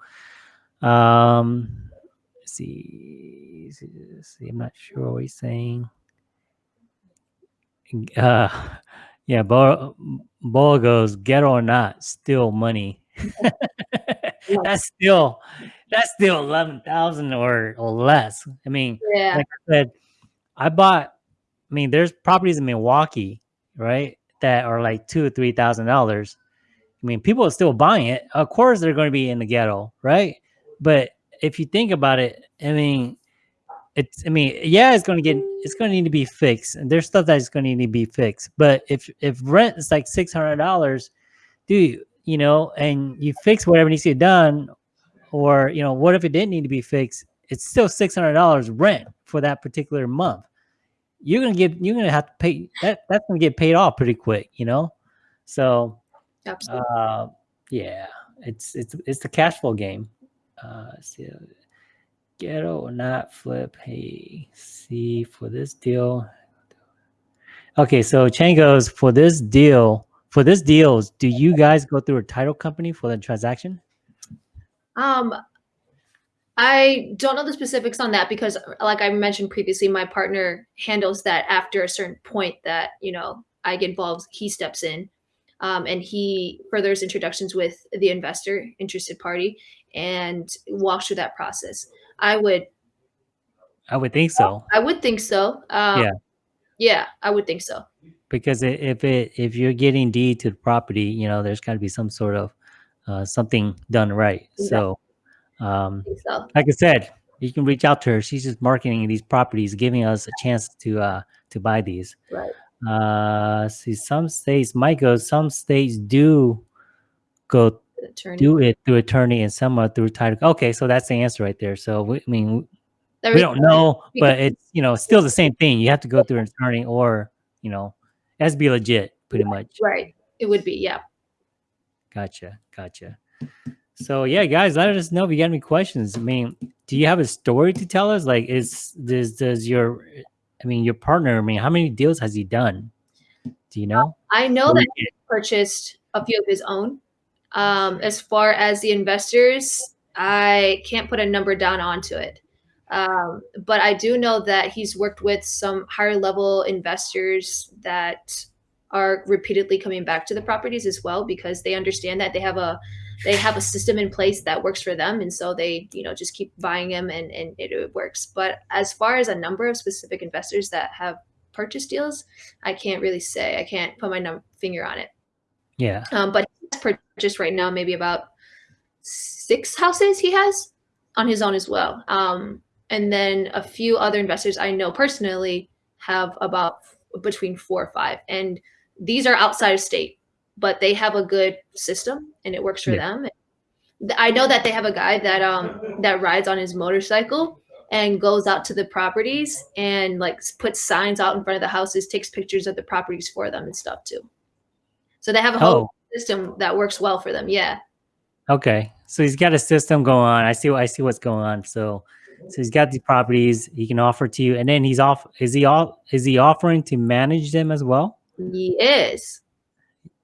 um, see, see, I'm not sure what he's saying. Uh, yeah, Bo, Bo goes ghetto or not, still money. That's still that's still eleven thousand or or less. I mean, yeah. like I said, I bought. I mean, there's properties in Milwaukee, right, that are like two or three thousand dollars. I mean, people are still buying it. Of course, they're going to be in the ghetto, right? But if you think about it, I mean, it's. I mean, yeah, it's going to get. It's going to need to be fixed, and there's stuff that's going to need to be fixed. But if if rent is like six hundred dollars, dude, you know, and you fix whatever needs to be done, or, you know, what if it didn't need to be fixed? It's still $600 rent for that particular month. You're going to get, you're going to have to pay that. That's going to get paid off pretty quick, you know? So, Absolutely. Uh, yeah, it's, it's, it's the cash flow game. Uh, see, ghetto or not flip. Hey, see for this deal. Okay, so Chang goes for this deal. For this deals, do you guys go through a title company for the transaction? Um, I don't know the specifics on that because, like I mentioned previously, my partner handles that after a certain point that, you know, I get involved, he steps in um, and he furthers introductions with the investor, interested party, and walks through that process. I would. I would think so. I would think so. Um, yeah. Yeah, I would think so. Because if it if you're getting deed to the property, you know, there's got to be some sort of uh, something done right. So, um, so, like I said, you can reach out to her. She's just marketing these properties, giving us a chance to uh, to buy these. Right. Uh, see, some states might go. Some states do go attorney. do it through attorney, and some are through title. Okay, so that's the answer right there. So we, I mean, we don't know, but it's you know still the same thing. You have to go through an attorney, or you know, it has to be legit, pretty much. Right. It would be, yeah. Gotcha. Gotcha. So yeah, guys, let us know if you got any questions. I mean, do you have a story to tell us? Like, is this does your, I mean, your partner? I mean, how many deals has he done? Do you know? I know that he purchased a few of his own. Um, as far as the investors, I can't put a number down onto it. Um, but I do know that he's worked with some higher level investors that are repeatedly coming back to the properties as well because they understand that they have a they have a system in place that works for them. And so they you know just keep buying them and, and it, it works. But as far as a number of specific investors that have purchased deals i can't really say. I can't put my num- finger on it. Yeah. Um, but he's purchased right now maybe about six houses he has on his own as well. Um, and then a few other investors i know personally have about between four or five. And these are outside of state but they have a good system and it works for yeah. them. I know that they have a guy that um that rides on his motorcycle and goes out to the properties and like puts signs out in front of the houses, takes pictures of the properties for them and stuff too. So they have a whole oh. system that works well for them. Yeah. Okay. So he's got a system going on. I see I see what's going on. So so he's got these properties he can offer to you and then he's off is he all is he offering to manage them as well? He is.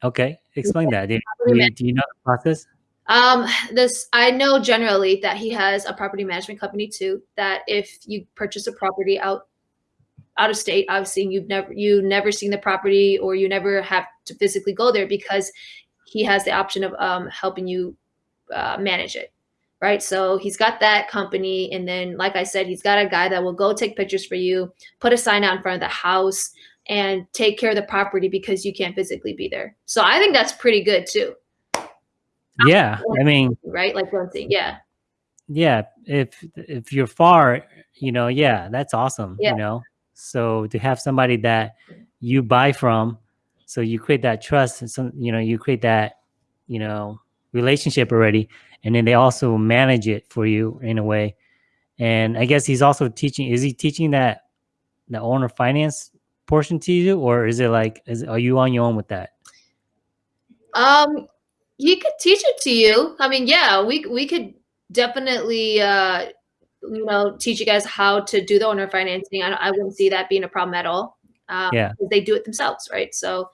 Okay, explain that. Do you, do you know the process? Um, this I know generally that he has a property management company too. That if you purchase a property out out of state, obviously you've never you never seen the property or you never have to physically go there because he has the option of um, helping you uh, manage it, right? So he's got that company, and then like I said, he's got a guy that will go take pictures for you, put a sign out in front of the house, and take care of the property because you can't physically be there. So I think that's pretty good too. Yeah, I mean, right? Like one thing, yeah. Yeah, if if you're far, you know, yeah, that's awesome. Yeah. You know, so to have somebody that you buy from, so you create that trust, and some, you know, you create that, you know, relationship already, and then they also manage it for you in a way. And I guess he's also teaching. Is he teaching that the owner finance portion to you, or is it like, is are you on your own with that? Um, he could teach it to you. I mean, yeah, we we could definitely, uh, you know, teach you guys how to do the owner financing. I, I wouldn't see that being a problem at all. Um, yeah, they do it themselves, right? So.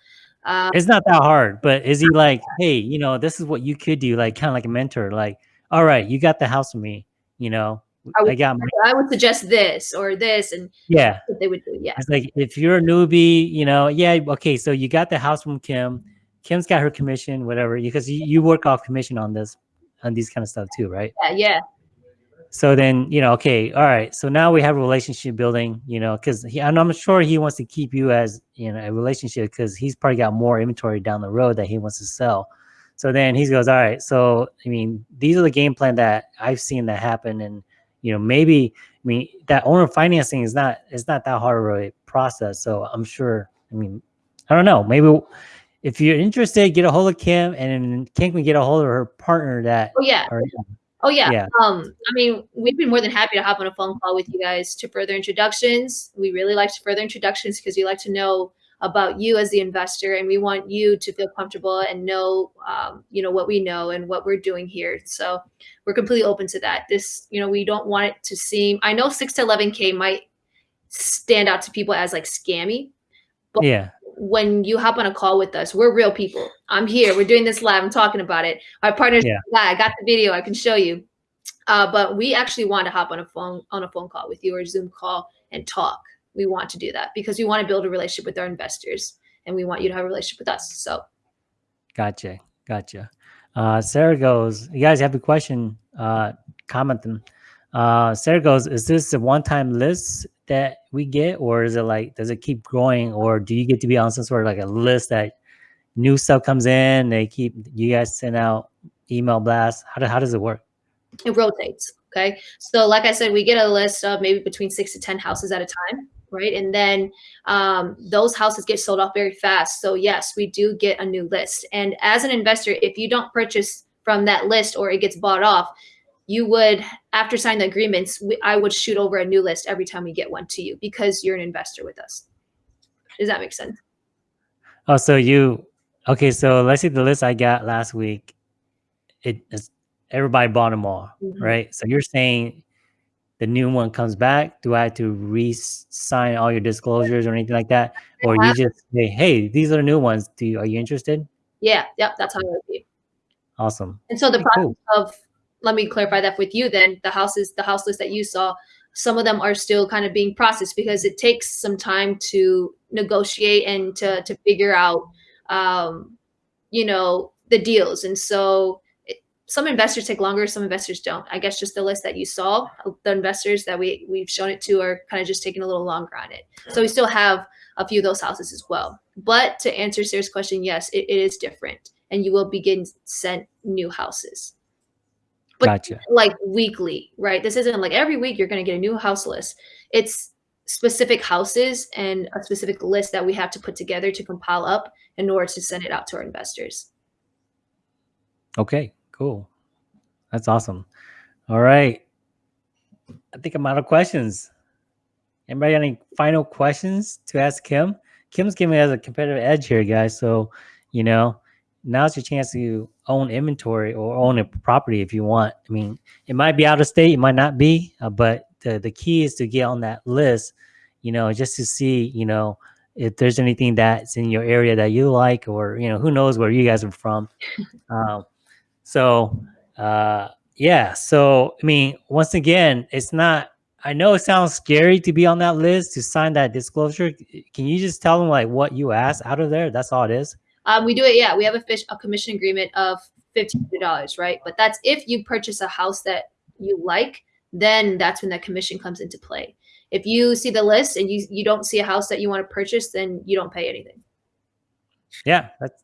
Um, it's not that hard, but is he like, hey, you know, this is what you could do, like kind of like a mentor, like, all right, you got the house for me, you know, I would, I got my, I would suggest this or this, and yeah, they would do. Yeah, it's like if you're a newbie, you know, yeah, okay, so you got the house from Kim. Kim's got her commission, whatever, because you, you work off commission on this, on these kind of stuff too, right? Yeah, yeah. So then, you know, okay, all right. So now we have a relationship building, you know, because he, and I'm sure he wants to keep you as you know a relationship because he's probably got more inventory down the road that he wants to sell. So then he goes, all right. So I mean, these are the game plan that I've seen that happen, and you know, maybe I mean that owner financing is not it's not that hard of a process. So I'm sure. I mean, I don't know. Maybe if you're interested, get a hold of Kim, and Kim can get a hold of her partner. That oh yeah. Or, Oh yeah. yeah. Um, I mean, we'd be more than happy to hop on a phone call with you guys to further introductions. We really like to further introductions because we like to know about you as the investor and we want you to feel comfortable and know um, you know what we know and what we're doing here. So we're completely open to that. This you know we don't want it to seem i know 6 to 11k might stand out to people as like scammy but yeah. when you hop on a call with us we're real people. I'm here. We're doing this live. I'm talking about it. Our partners yeah. i got the video. I can show you. Uh, but we actually want to hop on a phone on a phone call with you or zoom call and talk we want to do that because we want to build a relationship with our investors and we want you to have a relationship with us. So, gotcha, gotcha. Uh, Sarah goes, you guys have a question? Uh, comment them. Uh, Sarah goes, is this a one-time list that we get, or is it like, does it keep growing, or do you get to be on some sort of like a list that new stuff comes in? They keep you guys send out email blasts. How do, how does it work? It rotates. Okay, so like I said, we get a list of maybe between six to ten houses at a time right? And then um, those houses get sold off very fast. So yes, we do get a new list. And as an investor, if you don't purchase from that list or it gets bought off, you would, after signing the agreements, we, I would shoot over a new list every time we get one to you because you're an investor with us. Does that make sense? Oh, so you, okay. So let's see the list I got last week. It is everybody bought them all, mm -hmm. right? So you're saying the new one comes back, do I have to re-sign all your disclosures or anything like that? Or you just say, hey, these are the new ones. Do you, are you interested? Yeah, yep, that's how it would be. Awesome. And so the process cool. of let me clarify that with you then, the houses, the house list that you saw, some of them are still kind of being processed because it takes some time to negotiate and to to figure out um, you know the deals and so some investors take longer some investors don't i guess just the list that you saw uh, the investors that we we've shown it to are kind of just taking a little longer on it so we still have a few of those houses as well but to answer sarah's question yes it, it is different and you will begin sent new houses but Gotcha. like weekly, right? This isn't like every week you're going to get a new house list. It's specific houses and a specific list that we have to put together to compile up in order to send it out to our investors. Okay, cool. That's awesome. All right. I think I'm out of questions. Anybody got any final questions to ask Kim? Kim's giving us a competitive edge here, guys. So, you know, now's your chance to own inventory or own a property if you want. I mean, it might be out of state, it might not be, uh, but the, the key is to get on that list, you know, just to see, you know, if there's anything that's in your area that you like, or, you know, who knows where you guys are from. um, so, uh, yeah. So, I mean, once again, it's not, I know it sounds scary to be on that list to sign that disclosure. Can you just tell them like what you asked out of there? That's all it is. Um, we do it. Yeah, we have a fish a commission agreement of fifteen hundred dollars, right? But that's if you purchase a house that you like, then that's when that commission comes into play. If you see the list and you you don't see a house that you want to purchase, then you don't pay anything. Yeah, that's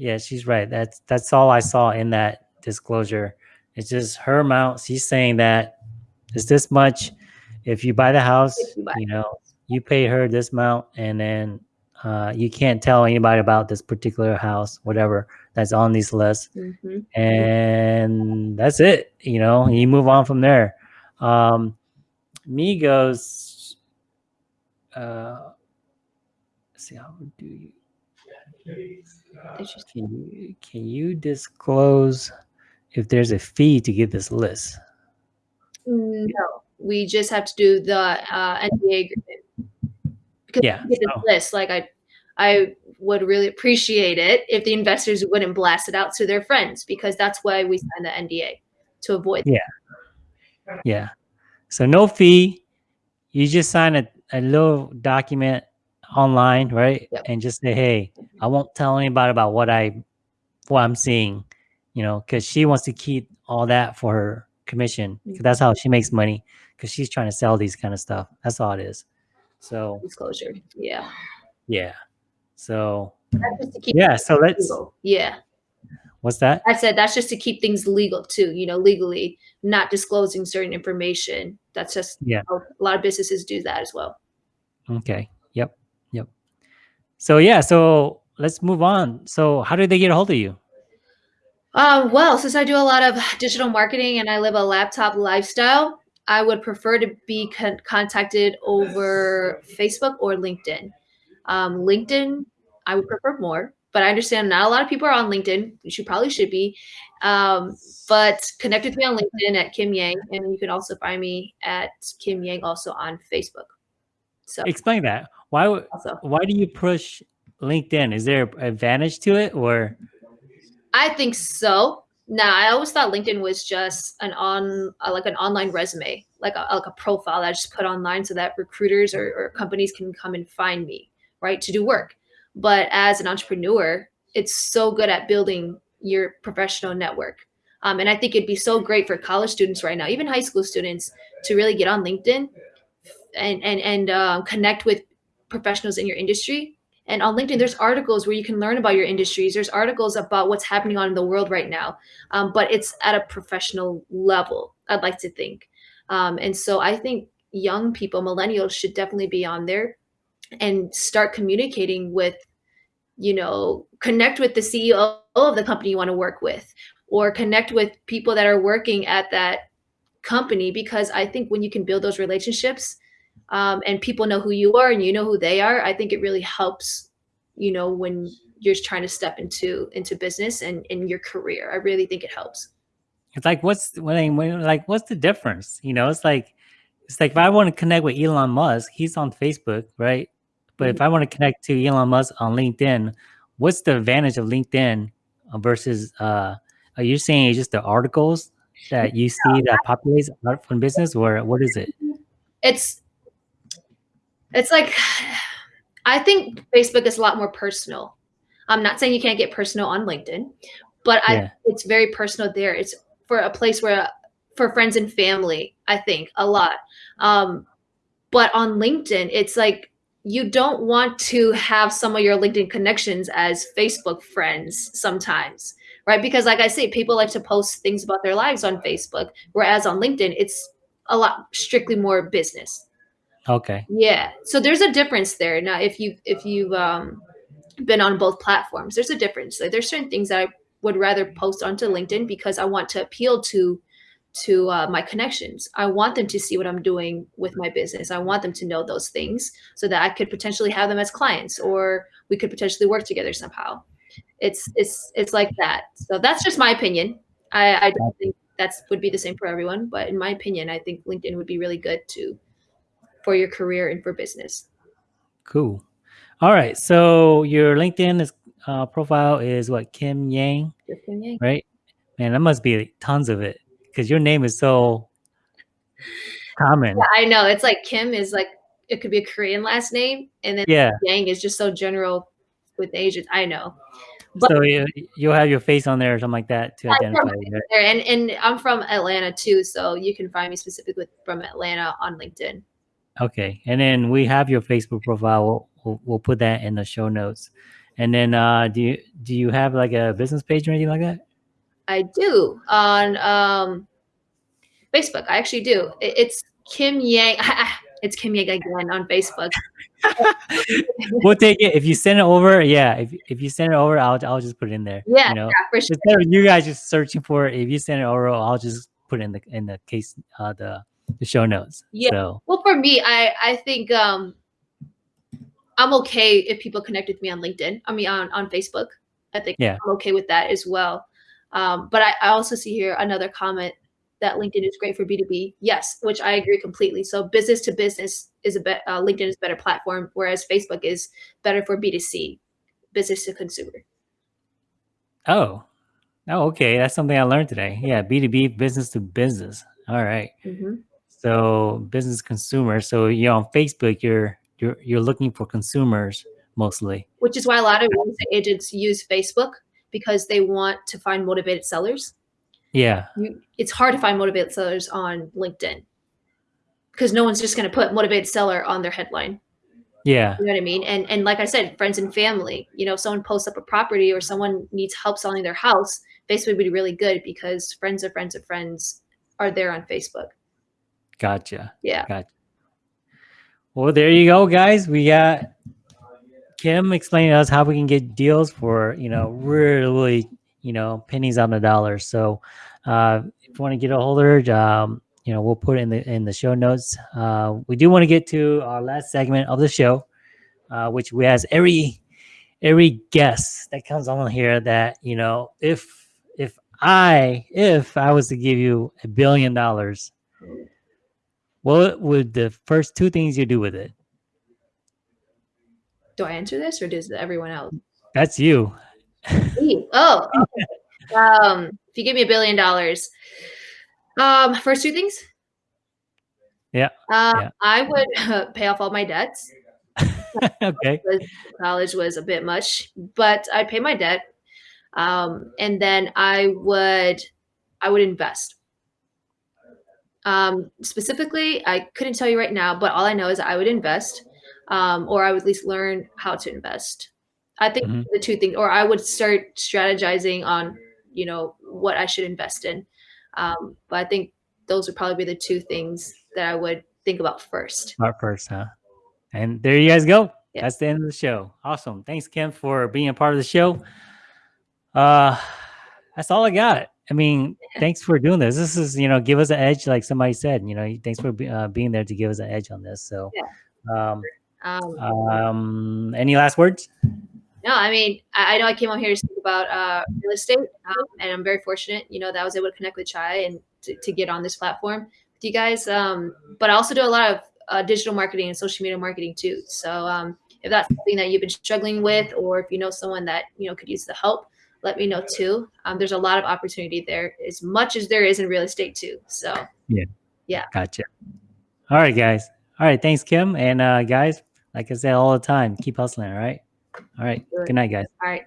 yeah, she's right. That's that's all I saw in that disclosure. It's just her amount. She's saying that it's this much. If you buy the house, you, buy you know, you pay her this amount, and then uh, you can't tell anybody about this particular house, whatever that's on these lists, mm-hmm. and that's it. You know, you move on from there. Um, Migos, uh, see how do you? Can you can you disclose if there's a fee to get this list? No, we just have to do the uh, NDA agreement because yeah. this oh. list, like I, I would really appreciate it if the investors wouldn't blast it out to their friends because that's why we signed the NDA to avoid. Yeah. That. Yeah. So no fee. You just sign a, a little document online, right? Yep. And just say, hey, I won't tell anybody about what I what I'm seeing, you know, because she wants to keep all that for her commission. Mm-hmm. That's how she makes money because she's trying to sell these kind of stuff. That's all it is. So disclosure. Yeah. Yeah. So yeah. So let's. Legal. Yeah. What's that? I said that's just to keep things legal too. You know, legally not disclosing certain information. That's just yeah. a lot of businesses do that as well. Okay. So yeah. So let's move on. So how did they get a hold of you? Uh, well, since I do a lot of digital marketing and I live a laptop lifestyle, I would prefer to be con- contacted over Facebook or LinkedIn. Um, LinkedIn, I would prefer more, but I understand not a lot of people are on LinkedIn. You probably should be. Um, but connect with me on LinkedIn at Kim Yang, and you can also find me at Kim Yang also on Facebook. So explain that. Why also. why do you push LinkedIn? Is there an advantage to it or? I think so. Now, I always thought LinkedIn was just an on uh, like an online resume, like a, like a profile that I just put online so that recruiters or, or companies can come and find me, right, to do work. But as an entrepreneur, it's so good at building your professional network. Um, and I think it'd be so great for college students right now, even high school students, to really get on LinkedIn and and and uh, connect with professionals in your industry and on LinkedIn, there's articles where you can learn about your industries. There's articles about what's happening on in the world right now, um, but it's at a professional level. I'd like to think, um, and so I think young people, millennials, should definitely be on there and start communicating with, you know, connect with the CEO of the company you want to work with, or connect with people that are working at that company because I think when you can build those relationships um, and people know who you are and you know who they are, I think it really helps, you know, when you're trying to step into into business and in your career. I really think it helps. It's like what's when, when like what's the difference? You know, it's like it's like if I want to connect with Elon Musk, he's on Facebook, right? But mm-hmm. if I want to connect to Elon Musk on LinkedIn, what's the advantage of LinkedIn versus uh are you saying it's just the articles that you see that populates art from business, or what is it? It's it's like I think Facebook is a lot more personal. I'm not saying you can't get personal on LinkedIn, but yeah. I it's very personal there. It's for a place where for friends and family, I think a lot. Um, but on LinkedIn, it's like you don't want to have some of your LinkedIn connections as Facebook friends sometimes, right? Because like I say, people like to post things about their lives on Facebook, whereas on LinkedIn, it's a lot strictly more business. Okay. Yeah. So there's a difference there. Now, if you if you've um, been on both platforms, there's a difference. Like there's certain things that I would rather post onto LinkedIn because I want to appeal to to uh, my connections. I want them to see what I'm doing with my business. I want them to know those things so that I could potentially have them as clients or we could potentially work together somehow. It's it's it's like that. So that's just my opinion. I, I don't think that's would be the same for everyone, but in my opinion, I think LinkedIn would be really good to for your career and for business. Cool. All right. So your LinkedIn is, uh, profile is what Kim Yang, Kim Yang, right? Man, that must be tons of it because your name is so common. Yeah, I know. It's like Kim is like it could be a Korean last name, and then yeah, Yang is just so general with Asians. I know. But, so you, you'll have your face on there or something like that to identify. There. And and I'm from Atlanta too, so you can find me specifically from Atlanta on LinkedIn. Okay, and then we have your Facebook profile. We'll, we'll, we'll put that in the show notes. And then, uh, do you do you have like a business page or anything like that? I do on um, Facebook. I actually do. It, it's Kim Yang. it's Kim Yang again on Facebook. we'll take it if you send it over. Yeah, if if you send it over, I'll I'll just put it in there. Yeah, you know, yeah, for sure. Instead of you guys just searching for it, if you send it over, I'll just put it in the in the case uh, the the show notes. Yeah. So. Well, for me, I I think um, I'm okay if people connect with me on LinkedIn. I mean, on on Facebook. I think yeah. I'm okay with that as well. Um, but I, I also see here another comment that LinkedIn is great for B2B. Yes, which I agree completely. So business to business is a bet. Uh, LinkedIn is a better platform, whereas Facebook is better for B2C, business to consumer. Oh, oh, okay. That's something I learned today. Yeah, B2B, business to business. All right. Mm-hmm. So business consumer. So you're on Facebook. You're you're you're looking for consumers mostly. Which is why a lot of agents use Facebook because they want to find motivated sellers. Yeah. You, it's hard to find motivated sellers on LinkedIn because no one's just going to put motivated seller on their headline. Yeah. You know what I mean? And and like I said, friends and family, you know, if someone posts up a property or someone needs help selling their house, Facebook would be really good because friends of friends of friends are there on Facebook. Gotcha. Yeah. Gotcha. Well, there you go, guys. We got Kim explaining to us how we can get deals for, you know, really, you know, pennies on the dollar. So uh, if you want to get a hold of her, um, you know, we'll put it in the in the show notes. Uh, we do want to get to our last segment of the show, uh, which we ask every every guest that comes on here that you know if if I if I was to give you a billion dollars, what would the first two things you do with it? Do I answer this or does everyone else? That's you. oh, okay. um, if you give me a billion dollars, um, first two things. Yeah. Uh, yeah. I would uh, pay off all my debts. okay. College was a bit much, but I'd pay my debt, um, and then I would, I would invest. Um, specifically, I couldn't tell you right now, but all I know is I would invest, um, or I would at least learn how to invest. I think mm-hmm. the two things, or I would start strategizing on, you know, what I should invest in. Um, but I think those would probably be the two things that I would think about first. Start first, huh? And there you guys go. Yeah. That's the end of the show. Awesome. Thanks, Kim, for being a part of the show. Uh, that's all I got. I mean, thanks for doing this. This is, you know, give us an edge, like somebody said. You know, thanks for uh, being there to give us an edge on this. So, yeah. um, um, um, any last words? No, I mean, I, I know I came on here to speak about uh, real estate, um, and I'm very fortunate, you know, that I was able to connect with Chai and to, to get on this platform with you guys. Um, but I also do a lot of uh, digital marketing and social media marketing too. So um, if that's something that you've been struggling with, or if you know someone that you know could use the help, let me know too. Um, there's a lot of opportunity there, as much as there is in real estate too. So Yeah. Yeah. Gotcha. All right, guys. All right. Thanks, Kim. And uh, guys, like I said all the time, keep hustling. All right. All right. Good. Good night, guys. all right.